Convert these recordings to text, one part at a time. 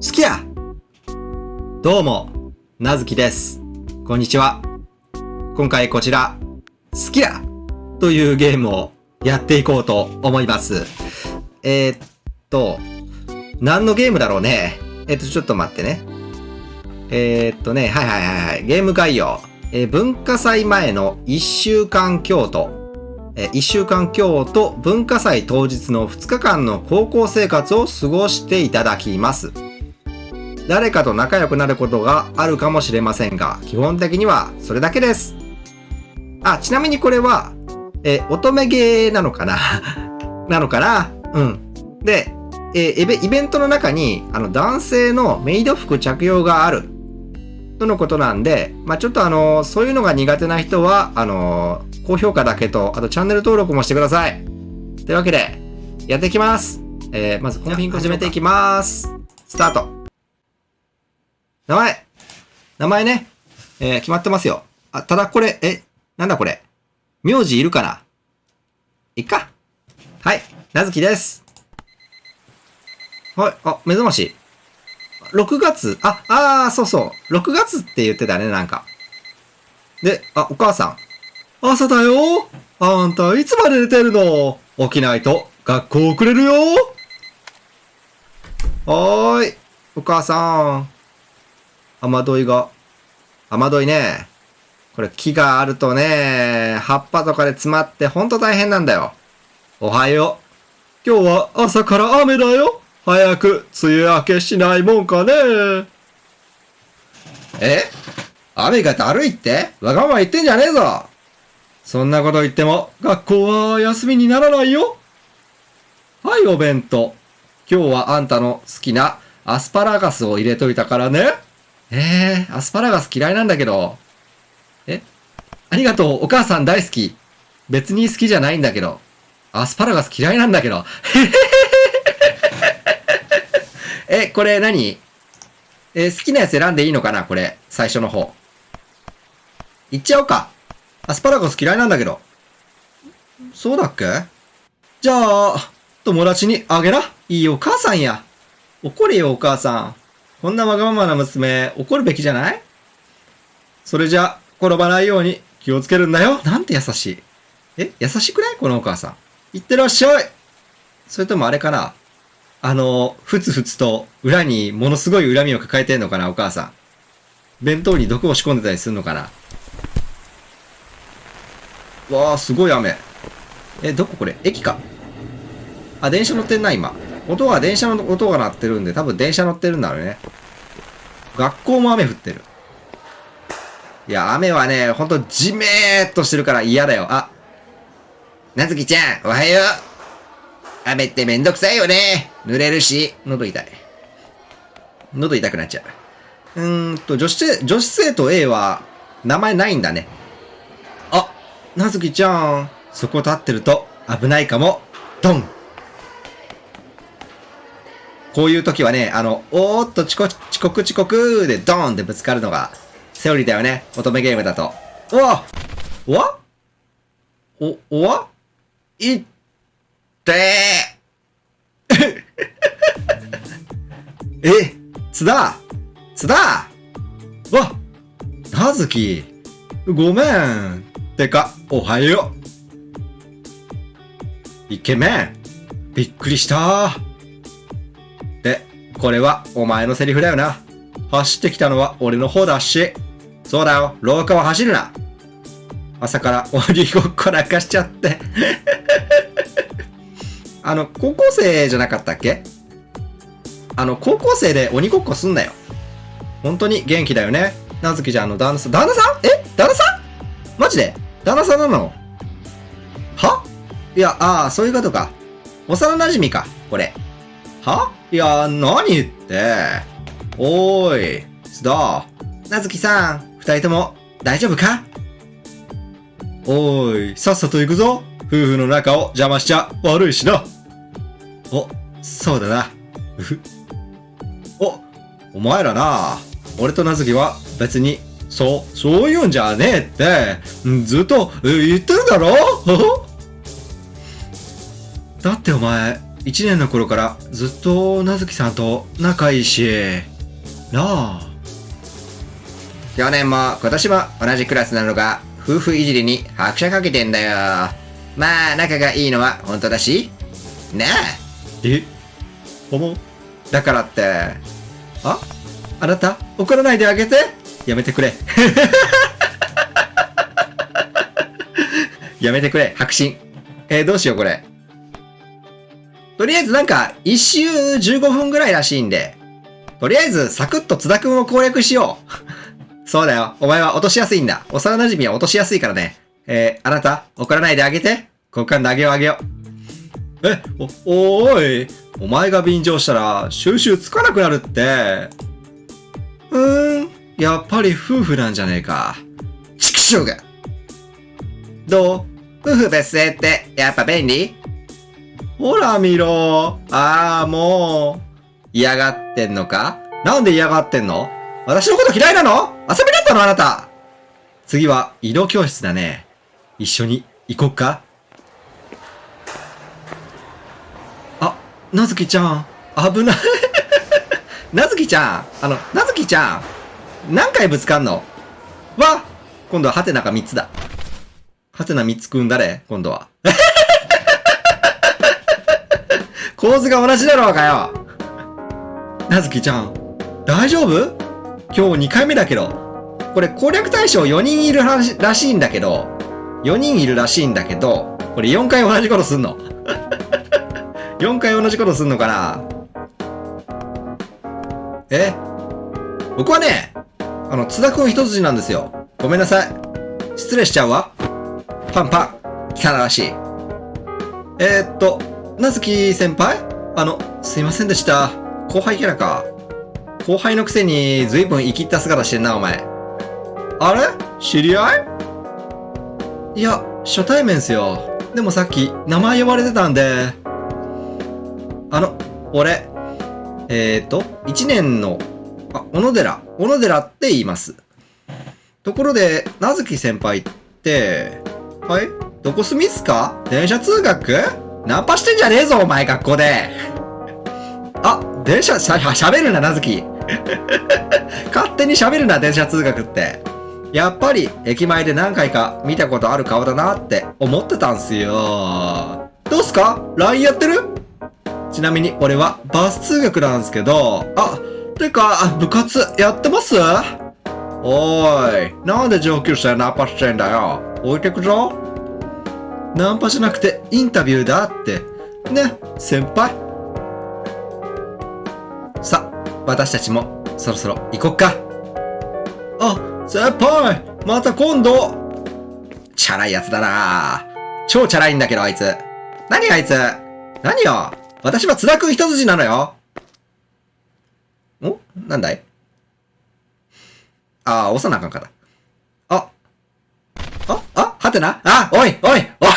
好きやどうも、なずきです。こんにちは。今回こちら、好きやというゲームをやっていこうと思います。えー、っと、何のゲームだろうね。えーっと、ちょっと待ってね。えー、っとね、はいはいはいはい。ゲーム概要。え文化祭前の1週間京都。えー1週間京都文化祭当日の2日間の高校生活を過ごしていただきます。誰かと仲良くなることがあるかもしれませんが、基本的にはそれだけです。あ、ちなみにこれは、えー乙女ゲーなのかな？なのかな？うん。で、えーイベントの中に、あの、男性のメイド服着用がある。とのことなんで、まあちょっとあのそういうのが苦手な人は、あの高評価だけと、あとチャンネル登録もしてください。というわけで、やっていきます。えー、まずコンフィング始めていきます。スタート。名前。名前ね。えー、決まってますよ。あ、ただこれ、え、なんだこれ。名字いるかないっか。はい。なずきです。はい。あ、目覚まし。6月、あ、あー、そうそう。6月って言ってたね、なんか。で、あ、お母さん。朝だよあんた、いつまで寝てるの起きないと、学校遅れるよはーい。お母さん。雨どいが。雨どいね。これ木があるとね、葉っぱとかで詰まってほんと大変なんだよ。おはよう。今日は朝から雨だよ。早く梅雨明けしないもんかね。え？雨がだるいって？わがまま言ってんじゃねえぞ。そんなこと言っても学校は休みにならないよ。はい、お弁当。今日はあんたの好きなアスパラガスを入れといたからね。えー、アスパラガス嫌いなんだけど。え？ありがとう、お母さん大好き。別に好きじゃないんだけど。アスパラガス嫌いなんだけど。え、これ何？え好きなやつ選んでいいのかな？これ。最初の方。いっちゃおうか。アスパラガス嫌いなんだけど。そうだっけ？じゃあ、友達にあげな。いいお母さんや。怒れよ、お母さん。こんなわがままな娘、怒るべきじゃない？それじゃ、転ばないように気をつけるんだよ。なんて優しい。え、優しくない？このお母さん。いってらっしゃい。それともあれかな？あの、ふつふつと裏にものすごい恨みを抱えてんのかなお母さん。弁当に毒を仕込んでたりするのかな？わあ、すごい雨。え、どここれ？駅か。あ、電車乗ってんな、今。音は電車の音が鳴ってるんで、多分電車乗ってるんだろうね。学校も雨降ってる。いや、雨はね、ほんとじめーっとしてるから嫌だよ。あ、なずきちゃん、おはよう。雨ってめんどくさいよね。濡れるし、喉痛い。喉痛くなっちゃう。うーんと、女子生、女子生徒 A は、名前ないんだね。あ、なずきちゃん、そこ立ってると危ないかも。ドンこういう時はね、あの、おーっと遅刻、遅刻遅刻でドーンってぶつかるのが、セオリーだよね。乙女ゲームだと。おわおわ？お、おわ？いってー。え、津田？津田？わなずきごめん。てか、おはよう。イケメン。びっくりした。で、これはお前のセリフだよな。走ってきたのは俺の方だし。そうだよ、廊下は走るな。朝から鬼ごっこなんかしちゃって。あの、高校生じゃなかったっけ？あの、高校生で鬼ごっこすんなよ。本当に元気だよね。なずきちゃんの旦那さん、旦那さん？え？旦那さん？マジで？旦那さんなの？は？いや、ああ、そういうことか。幼馴染か、これ。は？いや、何言って？おーい、須田。なずきさん、二人とも大丈夫か？おーい、さっさと行くぞ。夫婦の仲を邪魔しちゃ悪いしな。お、そうだな。お、お前らな。俺となずきは別に、そう、そういうんじゃねえって、ずっと言ってるだろ？だってお前、1年の頃からずっとなずきさんと仲いいし、なあ。去年も今年も同じクラスなのが夫婦いじりに拍車かけてんだよ。まあ仲がいいのは本当だし。なあ。え？思う？だからって、あ？あなた？怒らないであげて？やめてくれ。やめてくれ、白真。えー、どうしようこれ。とりあえずなんか、一周15分ぐらいらしいんで、とりあえずサクッと津田くんを攻略しよう。そうだよ。お前は落としやすいんだ。幼馴染は落としやすいからね。えー、あなた、怒らないであげて。交換であげようあげよう。え、お、おーい。お前が便乗したら収集つかなくなるって。うーん、やっぱり夫婦なんじゃねえか。畜生が。どう？夫婦別姓ってやっぱ便利？ほら見ろ。ああ、もう。嫌がってんのか？なんで嫌がってんの？私のこと嫌いなの？遊びだったのあなた。次は移動教室だね。一緒に行こっか？あ、なずきちゃん。危ない。なずきちゃん。あの、なずきちゃん。何回ぶつかんの？わ今度はハテナが3つだ。ハテナ3つくん誰今度は。構図が同じだろうかよなずきちゃん、大丈夫？今日2回目だけど。これ攻略対象4人いるららしいんだけど、4人いるらしいんだけど、これ4回同じことすんの ?4 回同じことすんのかな？え？僕はね、あの、津田くん一筋なんですよ。ごめんなさい。失礼しちゃうわ。パンパン。汚らしい。えー、っと、なずき先輩あの、すいませんでした。後輩キャラか。後輩のくせに随分生きった姿してんな、お前。あれ？知り合い？いや、初対面っすよ。でもさっき名前呼ばれてたんで。あの、俺、えー、と、一年の、あ、小野寺、小野寺って言います。ところで、なずき先輩って、はい？どこ住みっすか？電車通学？ナンパしてんじゃねえぞ、お前、学校で。あ、電車、しゃ、喋るな、なずき。勝手に喋るな、電車通学って。やっぱり、駅前で何回か見たことある顔だなって思ってたんすよ。どうすか ?LINE やってる？ちなみに、俺はバス通学なんすけど、あ、てか、部活やってます？おーい、なんで上級生ナンパしてんだよ。置いてくぞ。ナンパじゃなくてインタビューだって。ね、先輩。さ、私たちもそろそろ行こっか。あ、先輩また今度チャラいやつだな超チャラいんだけど、あいつ。何あいつ？何よ？私は津田くん一筋なのよお？なんだい？ああ、押さなあかんかった。あ、あ、あ、はてな。あ、おい、おい、おい。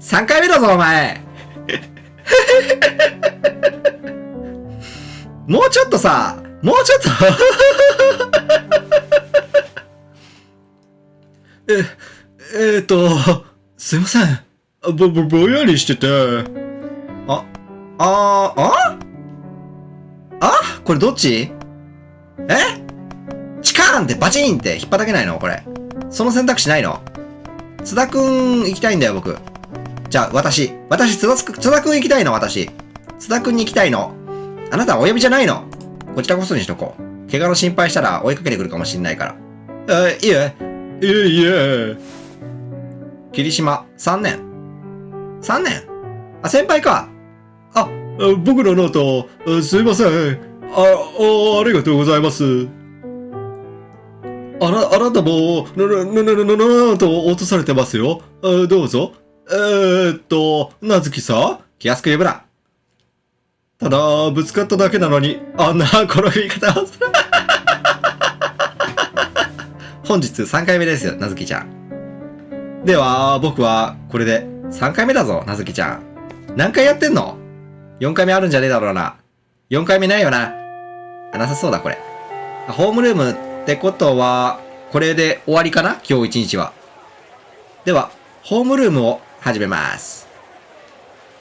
3回目だぞ、お前。もうちょっとさ、もうちょっと。え、えー、っと、すいません。ぼ、ぼ、ぼやりしてて。あ、あー、ああ？これどっち？え？チカーンってバチンって引っ叩けないの？これ。その選択肢ないの？津田くん行きたいんだよ、僕。じゃあ、私。私、津田くん、津田くん行きたいの、私。津田くんに行きたいの？あなたはお呼びじゃないの？こちらこそにしとこう。怪我の心配したら追いかけてくるかもしんないから。え、いえ。いえいえ。霧島、3年。3年？あ、先輩か。あ、僕のノート、すいません。あ、あありがとうございます。あな、あなたも、な、な、な、な、な、な、なと落とされてますよ。どうぞ。えー、っと、なずきさん気安く呼ぶな。ただ、ぶつかっただけなのに、あんな転び方をする。本日3回目ですよ、なずきちゃん。では、僕は、これで3回目だぞ、なずきちゃん。何回やってんの ?4 回目あるんじゃねえだろうな。4回目ないよな。なさそうだ、これ。ホームルームってことは、これで終わりかな？今日一日は。では、ホームルームを始めます。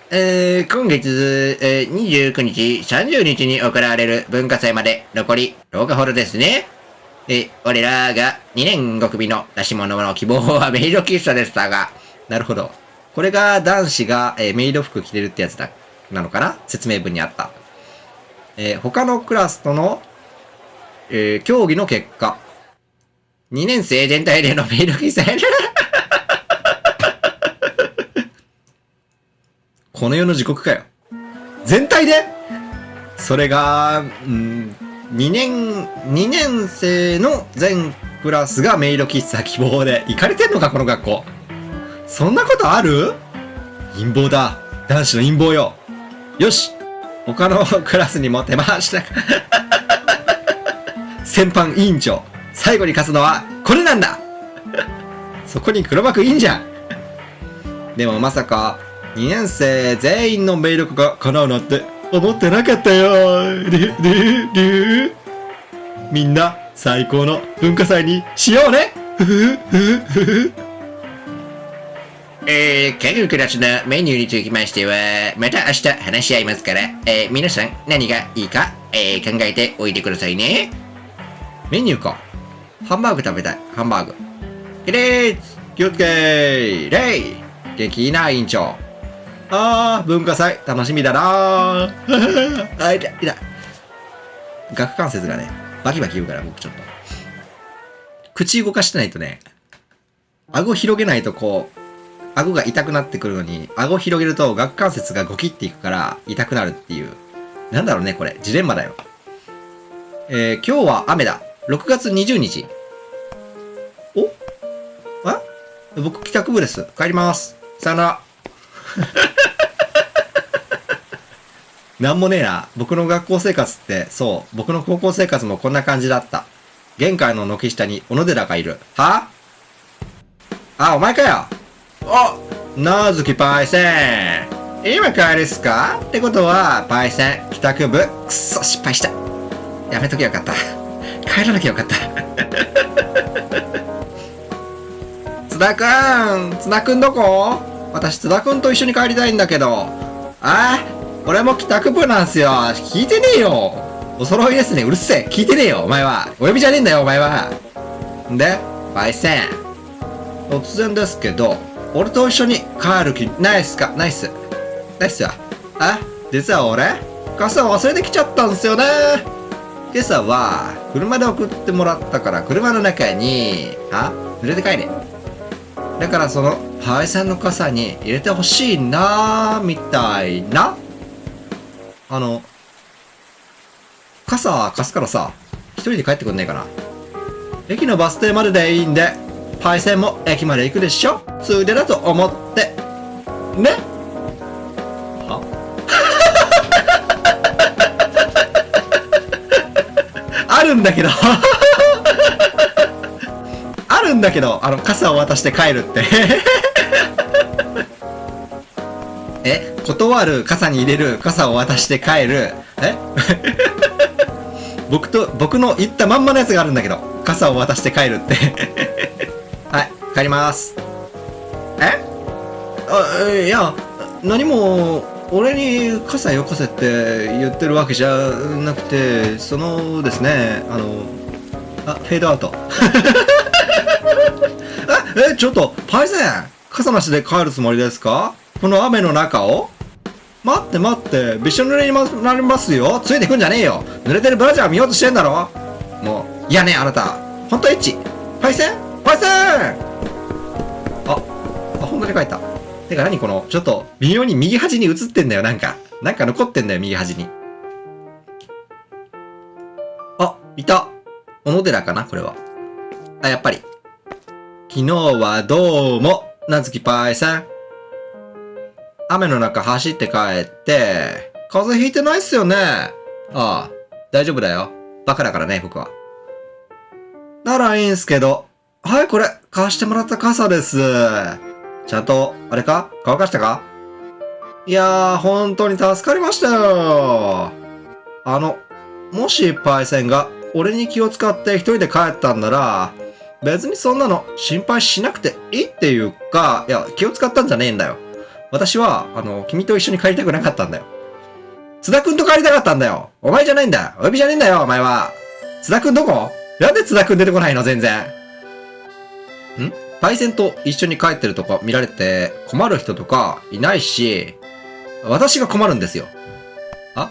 えー、今月、えー、29日、30日に行われる文化祭まで残り10日ほどですね。え、俺らが2年5組の出し物の希望はメイド喫茶でしたが、なるほど。これが男子が、えーメイド服着れるってやつだ、なのかな？説明文にあった。えー他のクラスとの、えー競技の結果。2年生全体でのメイド喫茶この世の地獄かよ。全体で？それが、うん、2年、2年生の全クラスがメイド喫茶希望で、行かれてんのか、この学校。そんなことある？陰謀だ。男子の陰謀よ。よし他のクラスにも手回した。先般委員長、最後に勝つのはこれなんだ。そこに黒幕いいんじゃん。でもまさか、2年生全員のメイドが叶うなんて思ってなかったよ。り、り、り。みんな最高の文化祭にしようね。ふふふふ。えー、各クラスのメニューにつきましては、また明日話し合いますから、えー、皆さん何がいいか、えー、考えておいてくださいね。メニューか。ハンバーグ食べたい。ハンバーグ。起立気をつけーレイ元気いいな、委員長。あー、文化祭、楽しみだな ー。あ、いた、いた。顎関節がね、バキバキ言うから、僕ちょっと。口動かしてないとね、顎広げないとこう、顎が痛くなってくるのに、顎広げると顎関節がゴキっていくから痛くなるっていう。なんだろうね、これ。ジレンマだよ。えー、今日は雨だ。6月20日。お？あ？僕帰宅部です。帰ります。さよなら。なんもねえな。僕の学校生活って、そう、僕の高校生活もこんな感じだった。玄関の軒下に小野寺がいる。は？あ、お前かよ。あ、なずきパイセン。今帰りっすか？ってことは、パイセン、帰宅部、くっそ、失敗した。やめときゃよかった。帰らなきゃよかった。津田くん津田くんどこ？私津田くんと一緒に帰りたいんだけど。あ俺も帰宅部なんすよ。聞いてねえよ。お揃いですね。うるせえ。聞いてねえよ、お前は。お呼びじゃねえんだよ、お前は。んで、パイセン。突然ですけど、俺と一緒に帰る気ないっすか？ないっす。ないっすよ。あ、実は俺、傘忘れてきちゃったんすよね。今朝は、車で送ってもらったから、車の中に、あ？濡れて帰れ。だからその、パイセンの傘に入れてほしいなーみたいな。あの、傘貸すからさ、一人で帰ってくんねえかな。駅のバス停まででいいんで、パイセンも駅まで行くでしょ？ついでだと思って。ね？は？あるんだけど あるんだけど、あの、傘を渡して帰るって。え？断る傘に入れる傘を渡して帰る？え？僕と、僕の言ったまんまのやつがあるんだけど、傘を渡して帰るって。帰ります。え？あ、いや、何も、俺に傘よこせって言ってるわけじゃなくて、そのですね、あの、あ、フェードアウト。え、え、ちょっと、パイセン傘なしで帰るつもりですか？この雨の中を？待って待って、びしょ濡れになりますよ。ついてくんじゃねえよ。濡れてるブラジャー見ようとしてんだろもう、いやね、あなた。ほんとエッチ。パイセンパイセン、ほんとに帰った。てか何この、ちょっと、微妙に右端に映ってんだよ、なんか。なんか残ってんだよ、右端に。あ、いた。小野寺かなこれは。あ、やっぱり。昨日はどうも、なずきパイセン。雨の中走って帰って、風邪ひいてないっすよね。ああ、大丈夫だよ。バカだからね、僕は。ならいいんすけど。はい、これ、貸してもらった傘です。ちゃんと、あれか？乾かしたか？いやー、本当に助かりましたよ。あの、もしパイセンが俺に気を使って一人で帰ったんなら、別にそんなの心配しなくていいっていうか、いや、気を使ったんじゃねえんだよ。私は、あの、君と一緒に帰りたくなかったんだよ。津田くんと帰りたかったんだよ。お前じゃないんだよ。お呼びじゃねえんだよ、お前は。津田くんどこ？なんで津田くん出てこないの全然。ん？パイセンと一緒に帰ってるとか見られて困る人とかいないし、私が困るんですよ。あ？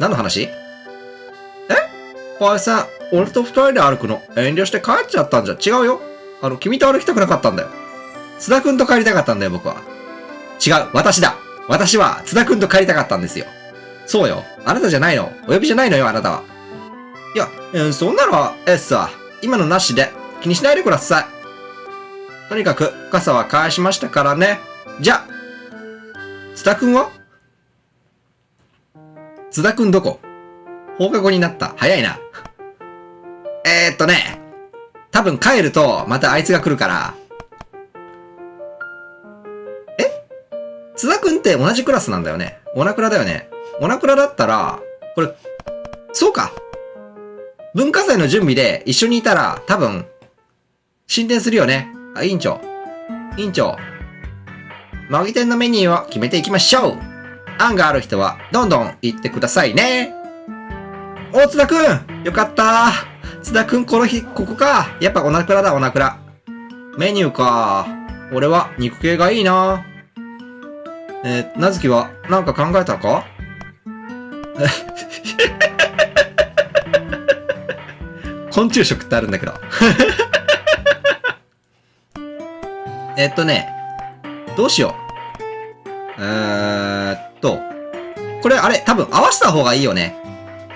何の話？え？パイセン、俺と二人で歩くの？遠慮して帰っちゃったんじゃ？違うよ。あの、君と歩きたくなかったんだよ。津田くんと帰りたかったんだよ、僕は。違う、私だ。私は津田くんと帰りたかったんですよ。そうよ。あなたじゃないの。お呼びじゃないのよ、あなたは。いや、えーそんなのは、えっさ、今のなしで気にしないでください。とにかく、傘は返しましたからね。じゃ、津田くんは？津田くんどこ？放課後になった。早いな。えー、っとね、多分帰ると、またあいつが来るから。え？津田くんって同じクラスなんだよね。オナクラだよね。オナクラだったら、これ、そうか。文化祭の準備で一緒にいたら、多分、進展するよね。あ、委員長。委員長。模擬店のメニューを決めていきましょう。案がある人は、どんどん言ってくださいね。お、津田くんよかった津田くんこの日、ここか。やっぱオナクラだ、オナクラ。メニューか。俺は肉系がいいな。えー、なずきはなんか考えたか？昆虫食ってあるんだけど。えっとね、どうしよう。えーっと、これあれ、多分合わせた方がいいよね。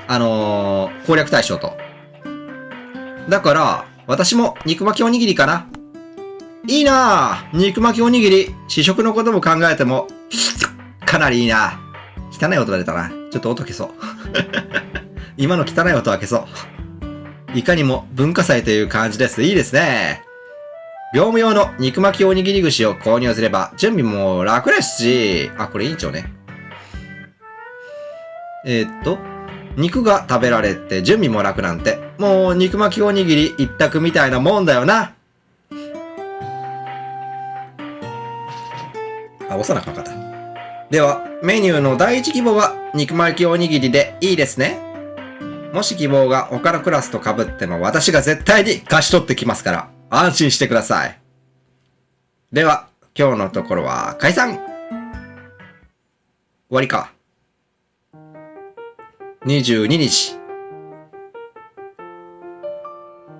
あのー、攻略対象と。だから、私も肉巻きおにぎりかな。いいなぁ肉巻きおにぎり。試食のことも考えても、かなりいいな汚い音が出たな。ちょっと音消そう。今の汚い音は消そう。いかにも文化祭という感じです。いいですね。業務用の肉巻きおにぎり串を購入すれば準備も楽ですし、あ、これ委員長ね。えーっと、肉が食べられて準備も楽なんて、もう肉巻きおにぎり一択みたいなもんだよな。あ、押さなあかかった。では、メニューの第一希望は肉巻きおにぎりでいいですね。もし希望が他のクラスと被っても私が絶対に貸し取ってきますから、安心してください。では、今日のところは解散終わりか。22日。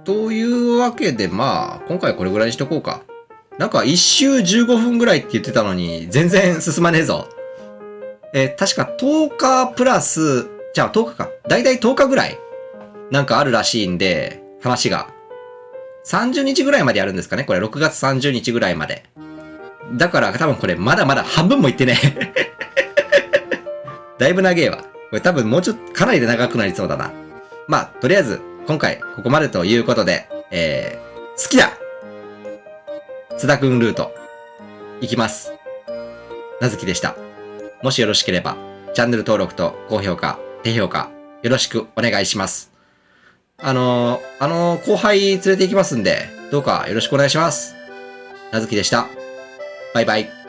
というわけで、まあ、今回これぐらいにしとこうか。なんか一周15分ぐらいって言ってたのに、全然進まねえぞ。え確か10日プラス、じゃあ10日か。だいたい10日ぐらい、なんかあるらしいんで、話が。30日ぐらいまでやるんですかね？これ6月30日ぐらいまで。だから多分これまだまだ半分もいってね。だいぶ長えわ。これ多分もうちょっとかなりで長くなりそうだな。まあ、とりあえず今回ここまでということで、えー、好きだ津田くんルート、いきます。なずきでした。もしよろしければ、チャンネル登録と高評価、低評価、よろしくお願いします。あのー、あのー後輩連れて行きますんで、どうかよろしくお願いします。なずきでした。バイバイ。